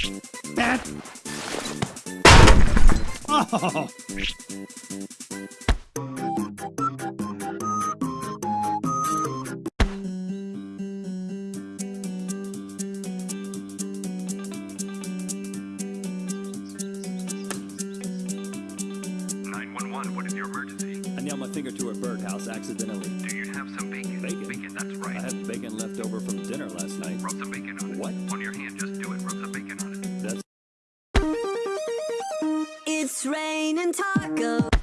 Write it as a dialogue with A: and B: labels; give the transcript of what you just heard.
A: Oh!
B: Nine one one. What is your emergency?
C: I nailed my finger to a birdhouse accidentally.
B: Do you have some bacon?
C: Bacon?
B: Bacon. That's right.
C: I
B: right.
C: had bacon left over from dinner last night.
B: Rub some It's raining tacos.